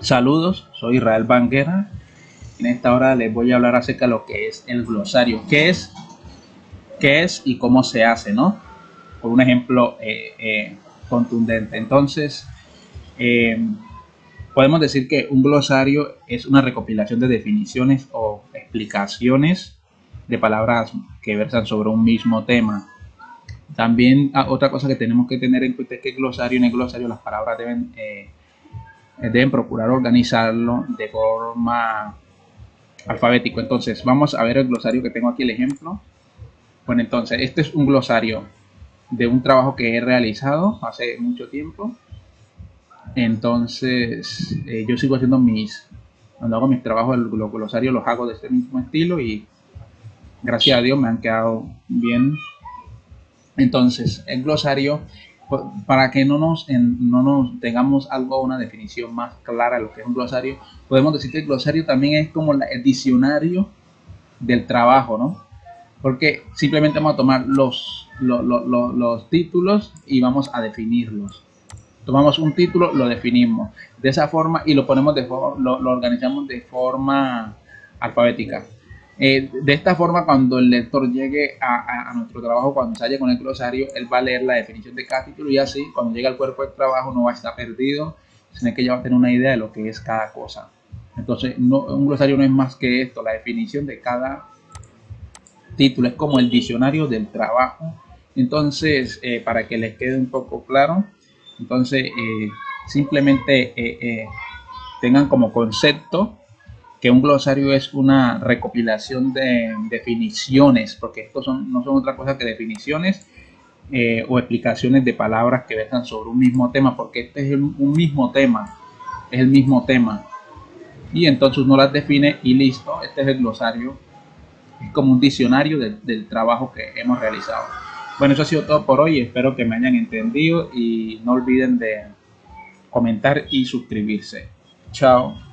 Saludos, soy Israel Banguera. En esta hora les voy a hablar acerca de lo que es el glosario. ¿Qué es? ¿Qué es y cómo se hace, no? Por un ejemplo eh, eh, contundente. Entonces, eh, podemos decir que un glosario es una recopilación de definiciones o explicaciones de palabras que versan sobre un mismo tema. También ah, otra cosa que tenemos que tener en cuenta es que el glosario, en el glosario las palabras deben deben procurar organizarlo de forma alfabética. Entonces, vamos a ver el glosario que tengo aquí, el ejemplo. Bueno, entonces, este es un glosario de un trabajo que he realizado hace mucho tiempo. Entonces, eh, yo sigo haciendo mis, cuando hago mis trabajos, los glosarios los hago de este mismo estilo y gracias a Dios me han quedado bien. Entonces, el glosario para que no nos, no nos tengamos algo, una definición más clara de lo que es un glosario, podemos decir que el glosario también es como el diccionario del trabajo, ¿no? Porque simplemente vamos a tomar los, los, los, títulos y vamos a definirlos. Tomamos un título, lo definimos de esa forma y lo ponemos de lo, lo organizamos de forma alfabética. Eh, de esta forma, cuando el lector llegue a, nuestro trabajo, cuando se con el glosario, él va a leer la definición de cada título y así, cuando llegue al cuerpo del trabajo, no va a estar perdido, sino que ya va a tener una idea de lo que es cada cosa. Entonces, un glosario no es más que esto, la definición de cada título, es como el diccionario del trabajo. Entonces, eh, para que les quede un poco claro, entonces eh, simplemente tengan como concepto que un glosario es una recopilación de definiciones, porque estos son, no son otra cosa que definiciones eh, o explicaciones de palabras que versan sobre un mismo tema, porque este es un mismo tema, es el mismo tema. Y entonces uno las define y listo, este es el glosario, es como un diccionario del trabajo que hemos realizado. Bueno, eso ha sido todo por hoy, espero que me hayan entendido y no olviden de comentar y suscribirse. Chao.